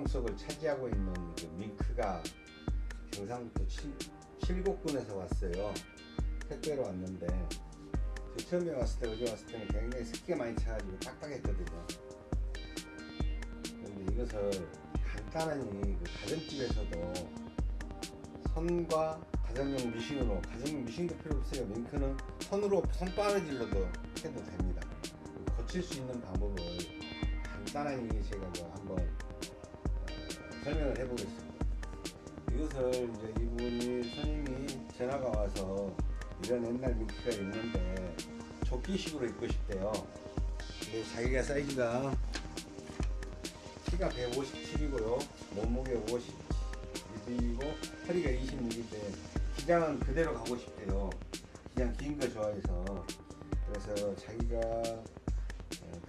많이 장롱 속을 차지하고 있는 그 밍크가 경상북도 칠, 칠곡군에서 왔어요. 택배로 왔는데 저 처음에 왔을 때 어제 왔을 때는 굉장히 습기가 많이 차가지고 딱딱했거든요. 그런데 이것을 간단하니 그 가정집에서도 선과 가정용 미싱으로 가정용 미싱도 필요 없어요. 밍크는 손으로 손바느질로도 해도 됩니다. 고칠 수 있는 방법을 간단하게 제가 뭐 한번 어, 설명을 해보겠습니다. 이것을 이제 이분이 선생님이 전화가 와서 이런 옛날 민키가 있는데 조끼식으로 입고 싶대요. 자기가 사이즈가 키가 157이고요. 몸무게 52이고 허리가 26인데 기장은 그대로 가고 싶대요. 기장 긴 거 좋아해서 그래서 자기가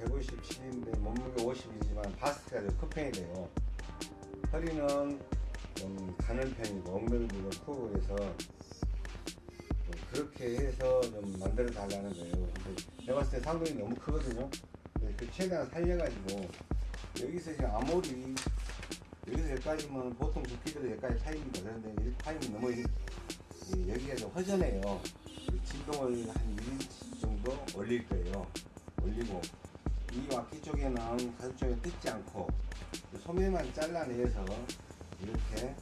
157인데 몸무게 50이지만 바스트가 편이 돼요. 허리는 좀 가는 편이고 엉덩이도 좀 크고 해서 좀 그렇게 해서 좀 만들어 달라는 거예요. 근데 내가 봤을 때 상동이 너무 크거든요. 그 최대한 살려가지고 여기서 지금 아무리 여기서 여기까지면 보통 두피들은 여기까지 타입니다. 그런데 이렇게 타입은 너무 여기가 좀 허전해요. 이 진동을 한 1인치 정도 올릴 거예요. 올리고 이 와키 쪽에는 가슴 쪽에 뜯지 않고 그 소매만 잘라내서 이렇게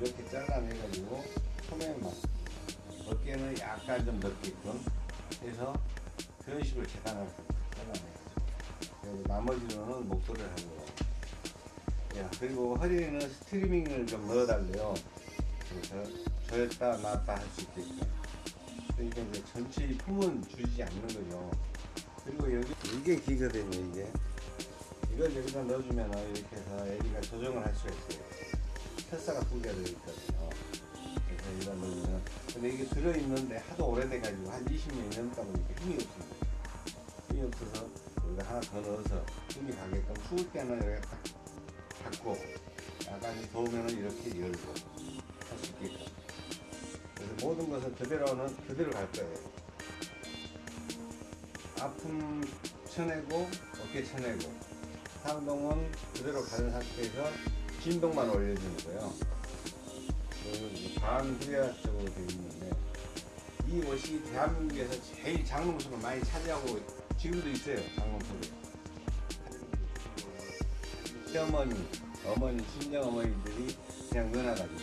이렇게 잘라내가지고 소매만 어깨는 약간 좀 넓게끔 해서 그런 식으로 재단을 잘라내야죠. 나머지로는 목도리를 하고 야, 그리고 허리에는 스트리밍을 좀 넣어달래요. 그래서 조였다 놨다 할 수 있게끔. 그러니까 이제 전체 이 품은 줄이지 않는 거죠. 그리고 여기 이게 기거든요 이게. 이걸 여기다 넣어주면 이렇게 해서 애기가 조정을 할 수가 있어요. 철사가 두 개가 들어있거든요. 그래서 이걸 넣으면 근데 이게 들어있는데 하도 오래돼가지고 한 20년이 넘다 보니까 힘이 없습니다. 힘이 없어서 여기다 하나 더 넣어서 힘이 가게끔 추울 때는 여기가 딱 닫고 약간 더우면 이렇게 열고 할 수 있게끔 그래서 모든 것은 그대로는 그대로 갈 거예요 아픔 쳐내고 어깨 쳐내고 상동은 그대로 가는 상태에서 진동만 올려주는 거예요 그리고 반후리아적으로 되어 있는데 이 옷이 대한민국에서 제일 장롱수를 많이 차지하고 지금도 있어요 장롱수를 시어머니, 어머니, 친정 어머니들이 그냥 넣어놔가지고.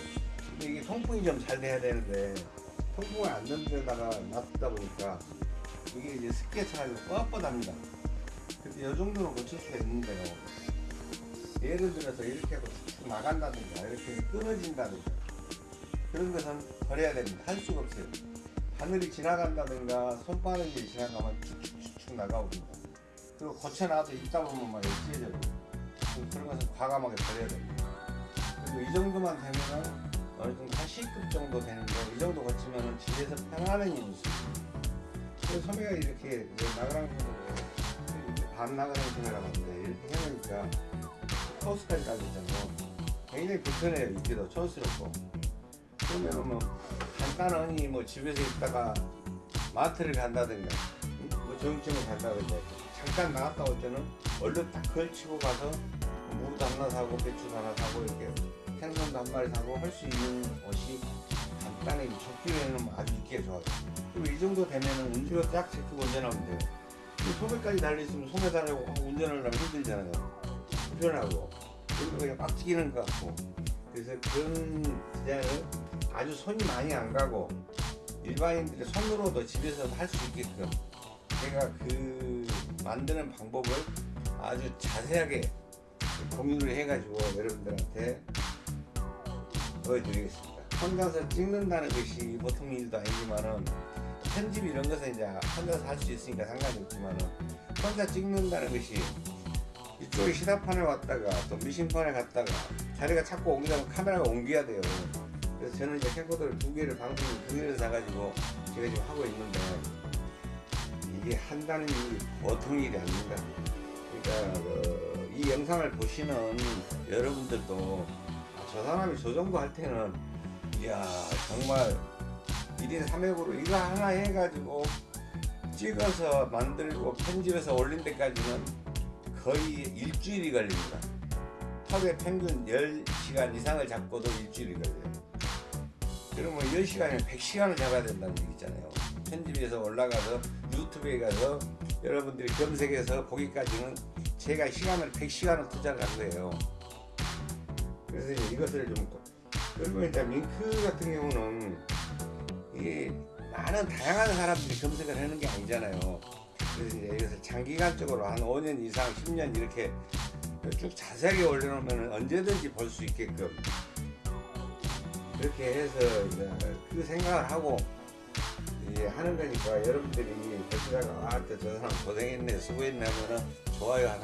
근데 이게 통풍이 좀 잘 돼야 되는데, 통풍을 안 넣는 데다가 놔두다 보니까, 이게 이제 습기가 차가지고 뻣뻣합니다. 이 정도는 고칠 수가 있는데요. 예를 들어서 이렇게 쭉 나간다든가, 이렇게 끊어진다든가, 그런 것은 버려야 됩니다. 할 수가 없어요. 바늘이 지나간다든가, 손바늘이 지나가면 쭉쭉쭉 나가옵니다. 그리고 고쳐놔도 있다 보면 막 찢어져요. 그런 것은 과감하게 버려야 됩니다. 그리고 이 정도만 되면은 어느 정도 한 C급 정도 되는데 이 정도 거치면은 집에서 편안한. 그래서 소매가 이렇게 나그랑 반 나그랑 소매라고 하는데 이렇게 해놓으니까 코스까지 달리잖아요. 굉장히 불편해요. 입기도 촌스럽고. 그러면은 뭐 간단하니 뭐 집에서 있다가 마트를 간다든가 응? 뭐 정육점을 간다든가 잠깐 나갔다 올 때는 얼른 딱 걸치고 가서 무도 하나 사고 배추도 하나 사고 이렇게 생선도 한 마리 사고 할 수 있는 옷이 간단히 조끼에는 아주 입기가 좋아요. 그리고 이 정도 되면은 운전을 딱 제끼고 운전하면 돼요. 이 소매까지 달려있으면 소매 달고 운전을 하면 힘들잖아요. 불편하고 그리고 그냥 빡치기는 것 같고 그래서 그런 디자인을 아주 손이 많이 안 가고 일반인들이 손으로도 집에서 할 수 있게끔 제가 그 만드는 방법을 아주 자세하게 공유를 해가지고 여러분들한테 보여드리겠습니다. 혼자서 찍는다는 것이 보통 일도 아니지만은 편집 이런 것은 이제 혼자서 할 수 있으니까 상관이 없지만은 혼자 찍는다는 것이 이쪽에 시사판에 왔다가 또 미싱판에 갔다가 자리가 자꾸 옮기다 보면 카메라가 옮겨야 돼요. 그래서 저는 이제 캠코더를 두 개를 방송을 두 개를 사가지고 제가 지금 하고 있는데 이게 한다는 일이 보통 일이 아닙니다. 그러니까 그, 이 영상을 보시는 여러분들도 아, 저 사람이 저 정도 할 때는 이야 정말 1인 3역으로 이거 하나 해가지고 찍어서 만들고 편집해서 올린 데까지는 거의 일주일이 걸립니다. 하루에 평균 10시간 이상을 잡고도 일주일이 걸려요. 그러면 10시간이면 100시간을 잡아야 된다는 얘기잖아요. 편집해서 올라가서 유튜브에 가서 여러분들이 검색해서 보기까지는 제가 시간을 100시간을 투자를 한 거예요. 그래서 이것을 좀 그리고 이제 밍크 같은 경우는 이게 많은 다양한 사람들이 검색을 하는 게 아니잖아요. 그래서 이제 이것을 장기간적으로 한 5년 이상, 10년 이렇게 쭉 자세하게 올려놓으면 언제든지 볼 수 있게끔 그렇게 해서 그 생각을 하고 하는 거니까 여러분들이 보시다가 아, 저 사람 고생했네, 수고했네 하면은 좋아요 하나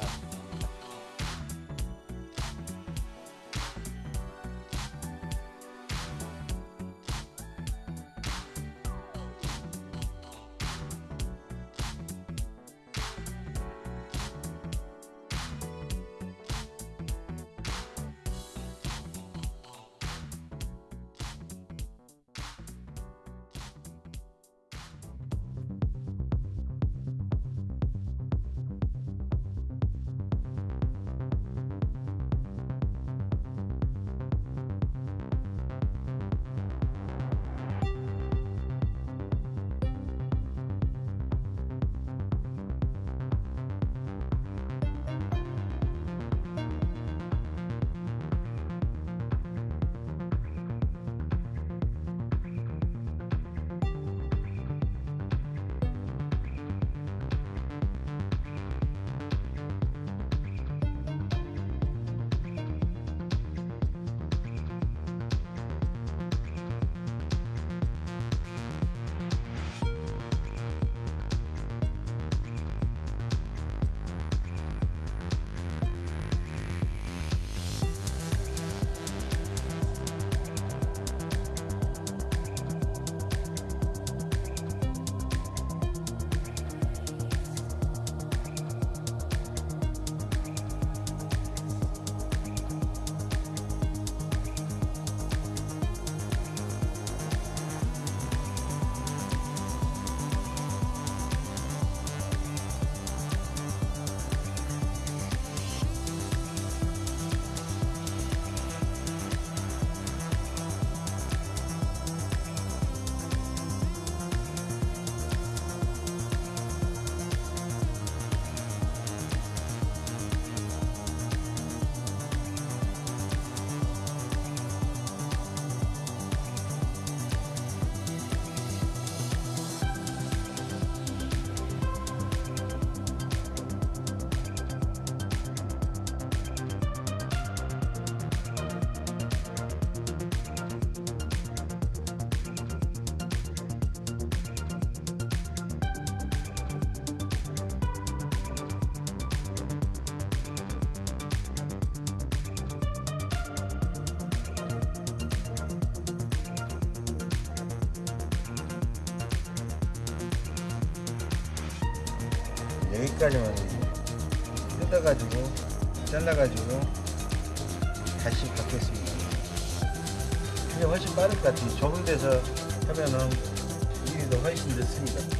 여기까지만 뜯어가지고 잘라가지고 다시 받겠습니다. 이게 훨씬 빠를 것 같아요. 좁은 데서 하면은 일이 더 훨씬 늦습니다.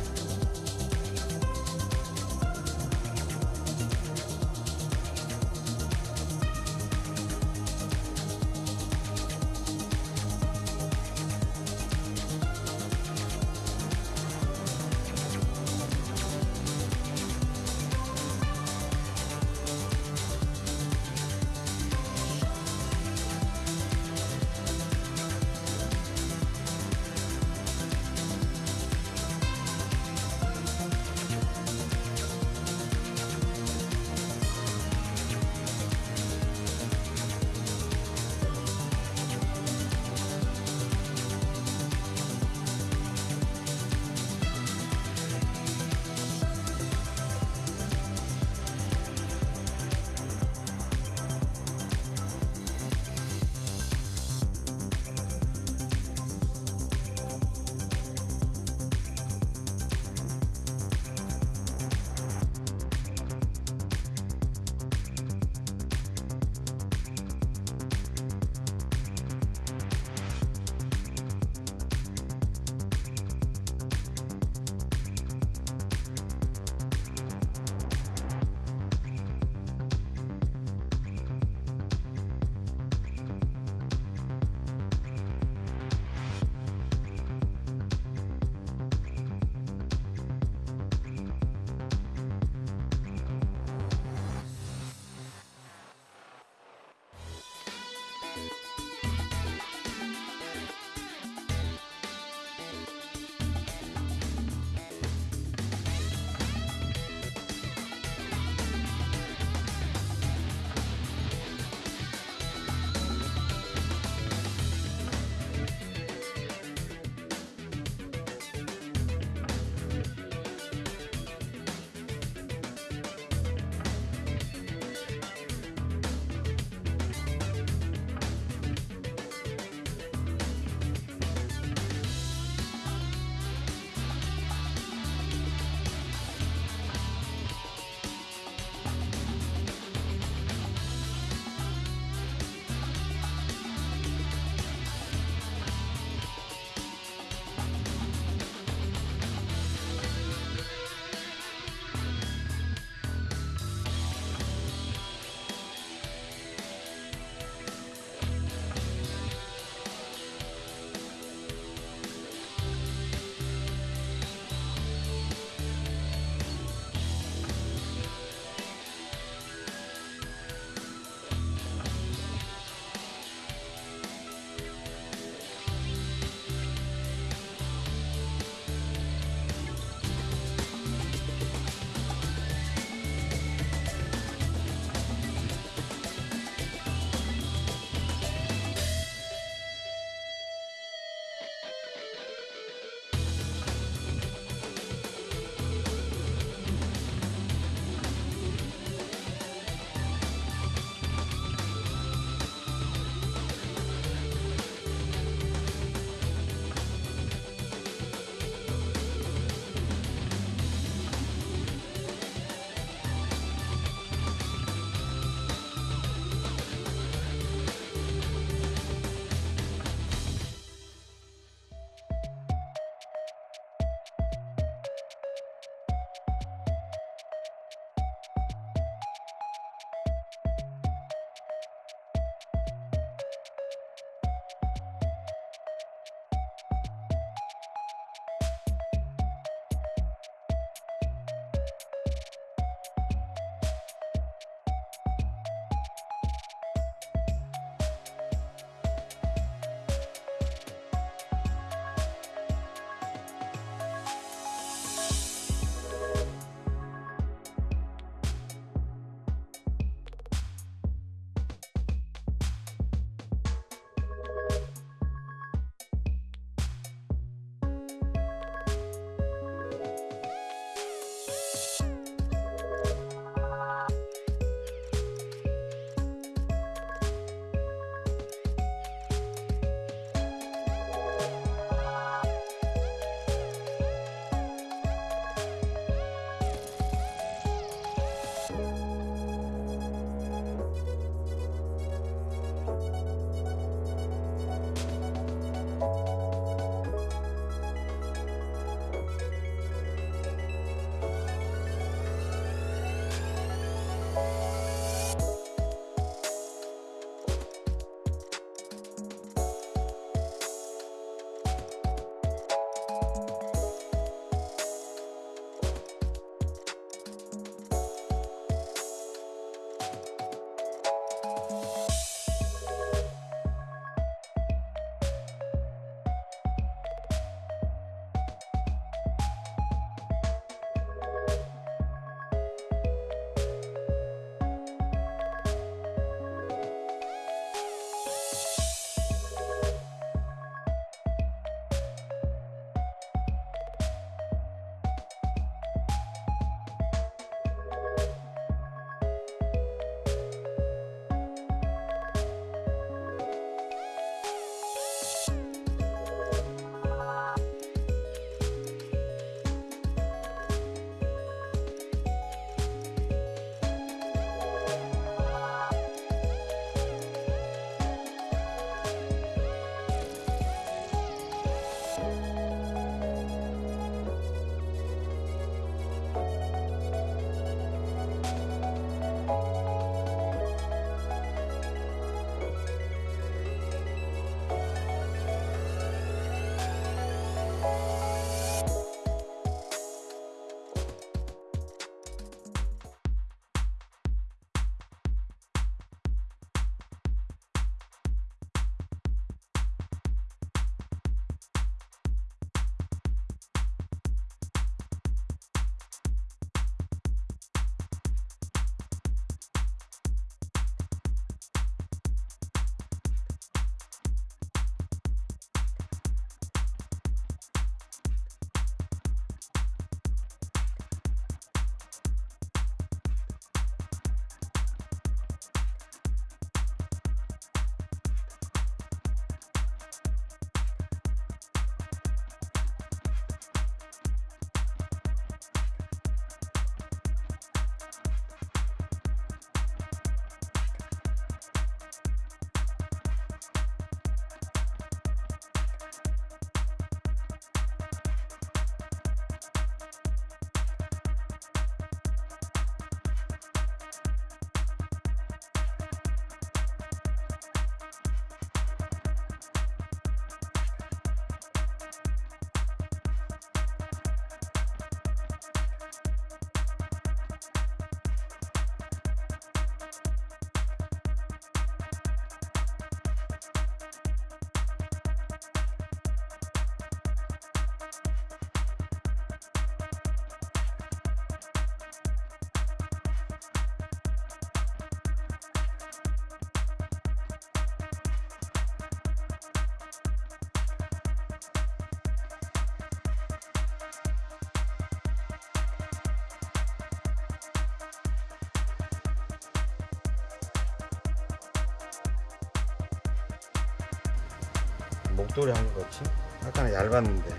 목도리 한것 같이 아까는 얇았는데.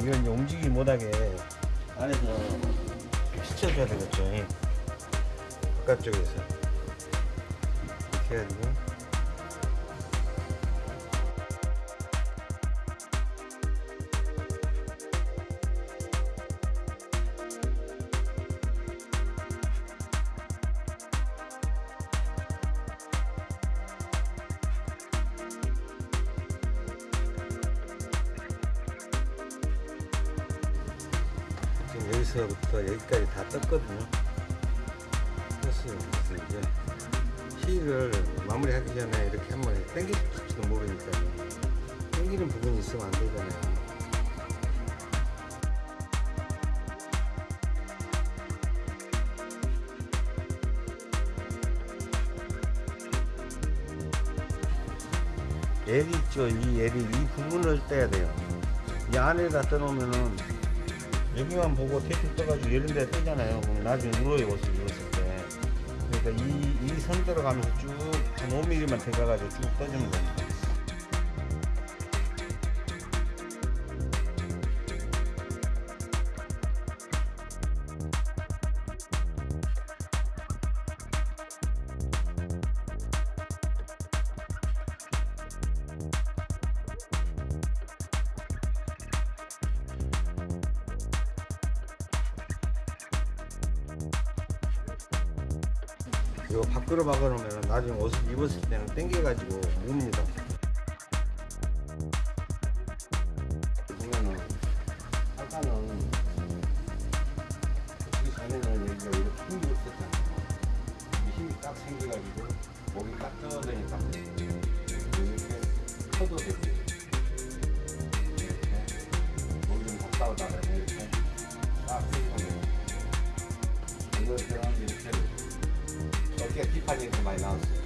이건 움직이지 못하게 안에서 비춰줘야 되겠죠 예. 바깥쪽에서. 이렇게 해가지고 떴거든요. 떴어요. 그래서 이제 실을 마무리하기 전에 이렇게 한번 당길지도 모르니까 당기는 부분이 있으면 안 되잖아요. LED 있죠. 이 LED 이 부분을 떼야 돼요. 이 안에다 떠놓으면은 여기만 보고 테이프 떠가지고 이런 데 뜨잖아요. 나중에 울어요, 옷을 입었을 때. 그러니까 이, 이 선 들어가면서 쭉 한 5mm만 들어가가지고 쭉 떠주는 겁니다. 떨어지니까. 이렇게 커도 되고 이렇게. 목이 좀 갔다 오다가 이렇게 딱 생기면 이거 들어가면 이렇게. 어깨 비판이 이렇게 많이 나왔어요.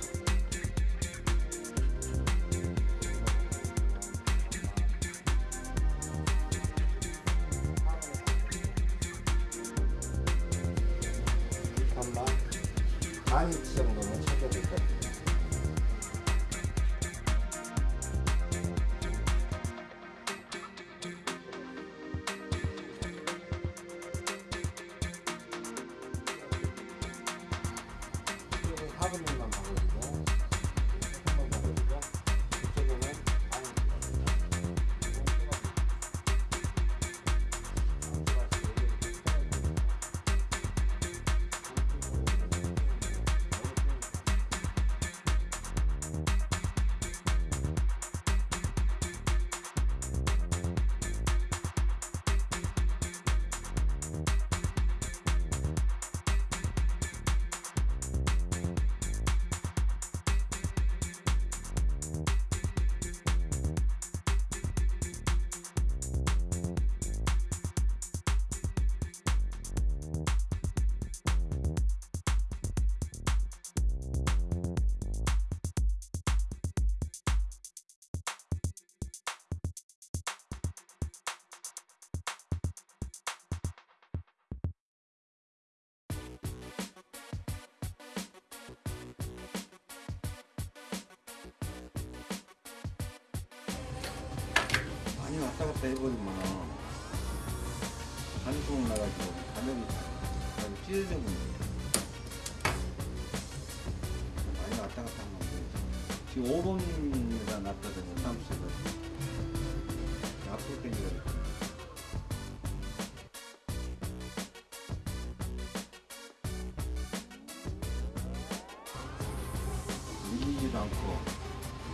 많이 왔다 갔다 해버리면 반수공 나가지고 가면이 아주 찢어져 버립니다. 많이 왔다 갔다 안 돼요. 지금 5번에다 놨거든요, 사무실을. 앞으로 당겨야 돼. 밀리지도 않고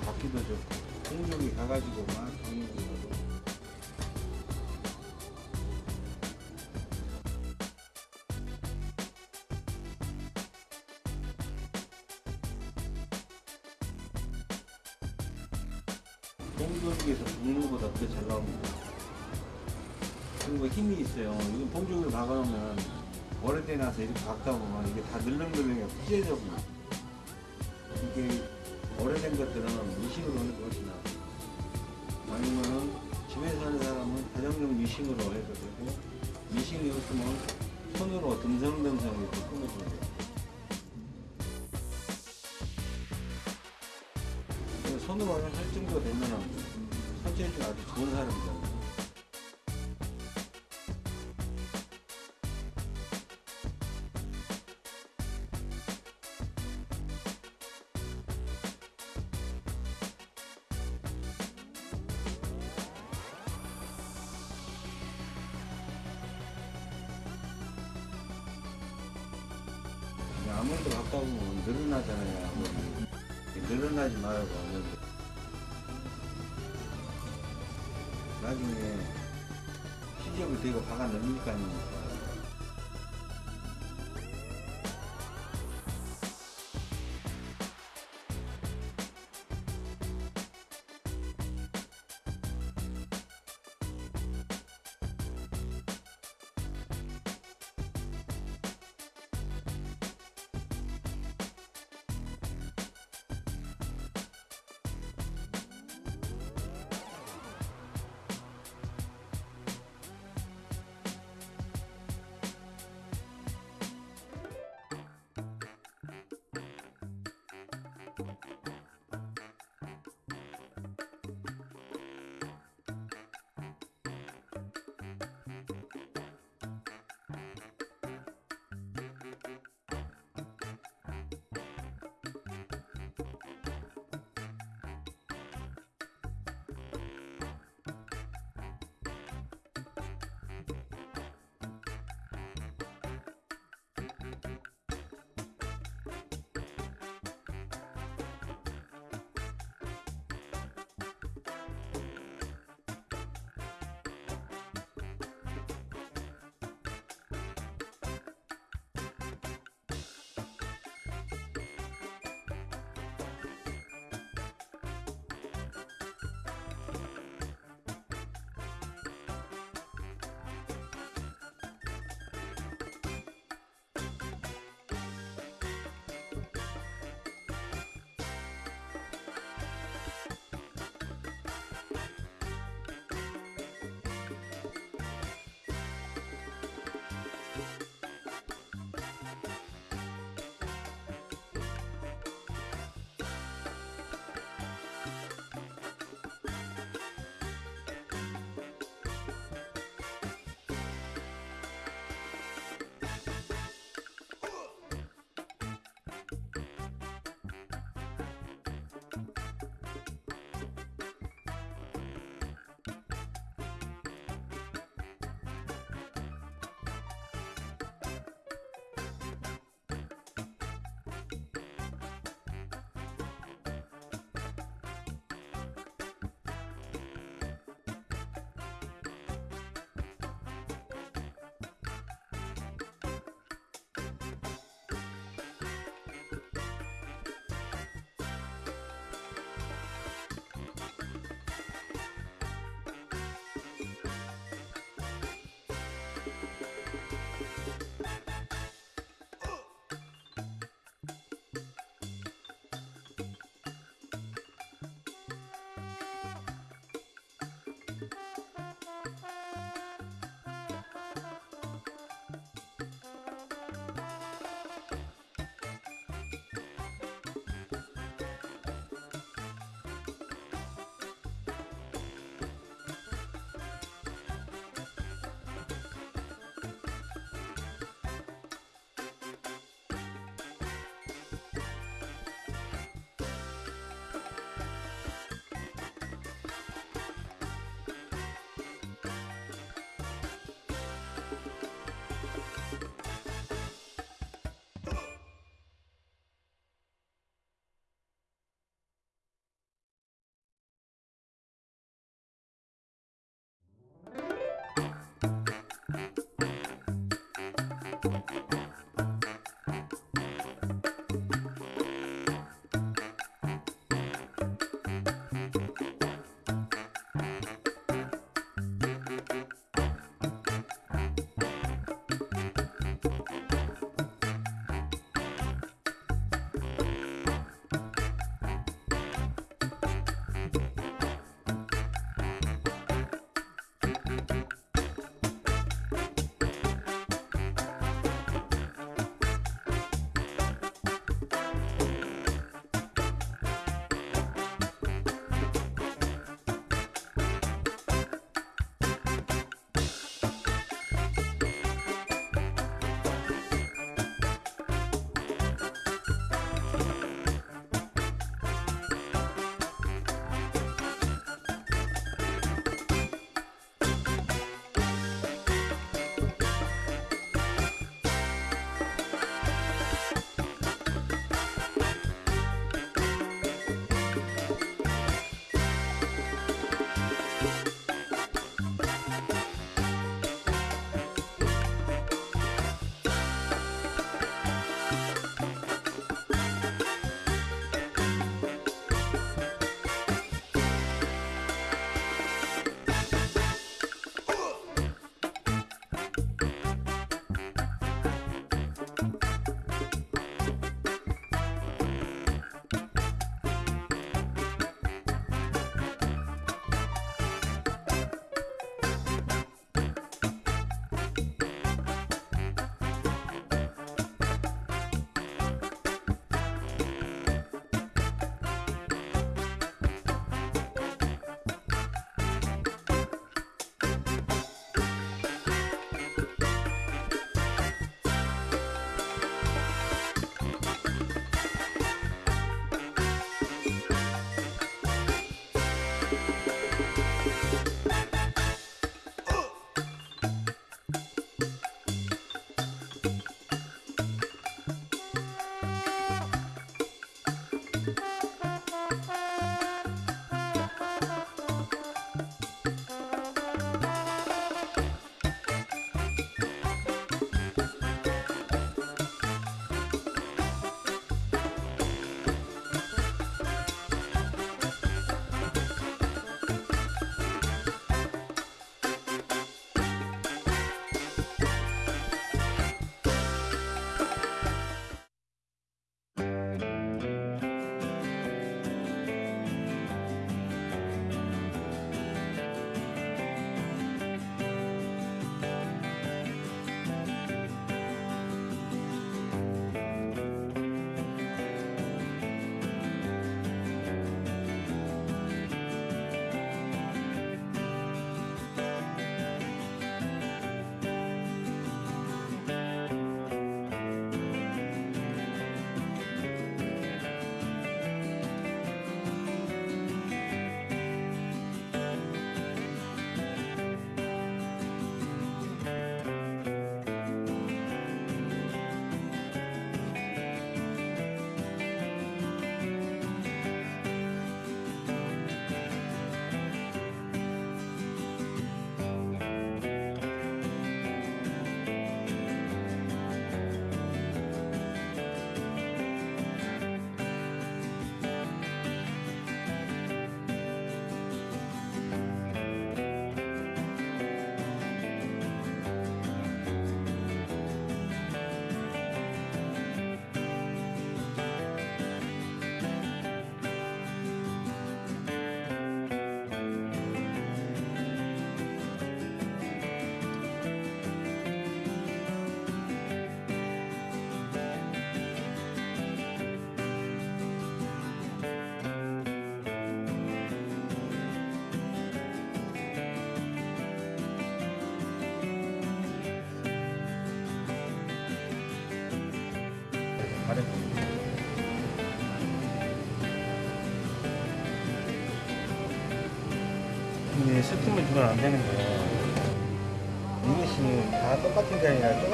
받기도 좋고 공중이 가가지고 막 경력이 가고 봉조기에서 붓는보다 더잘 나옵니다. 그리고 힘이 있어요. 이건 봉조기를 박아놓으면 오래돼 나서 이렇게 박다 보면 이게 다 늘렁늘렁해 찢어져 버려요. 이게 오래된 것들은 미싱으로 하는 것이 나아요. 아니면은 집에 사는 사람은 가정용 미싱으로 해도 되고 미싱이 없으면 손으로 듬성듬성 이렇게 끊어주면 돼요. 손으로 할 정도 되면은 손재주가 아주 좋은 사람이잖아요. 갖다 보면 늘어나잖아요. 늘어나지 말고 아몬드. 나중에 시접을 대고 넣으니까 아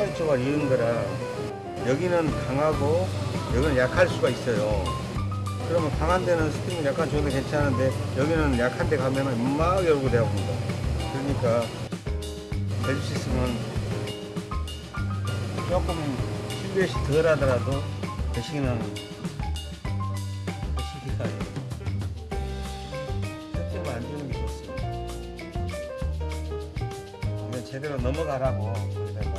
게 아니라 쪼갈쪼갈 이은 거라 여기는 강하고 여기는 약할 수가 있어요. 그러면 강한 데는 스팀을 약간 줘도 괜찮은데 여기는 약한 데 가면은 막 열고 대합니다. 그러니까 수 있으면 조금 실루엣이 덜 하더라도 대신은 대신이가 스팀을 안 주는 게 좋습니다. 제대로 넘어가라고 거기다가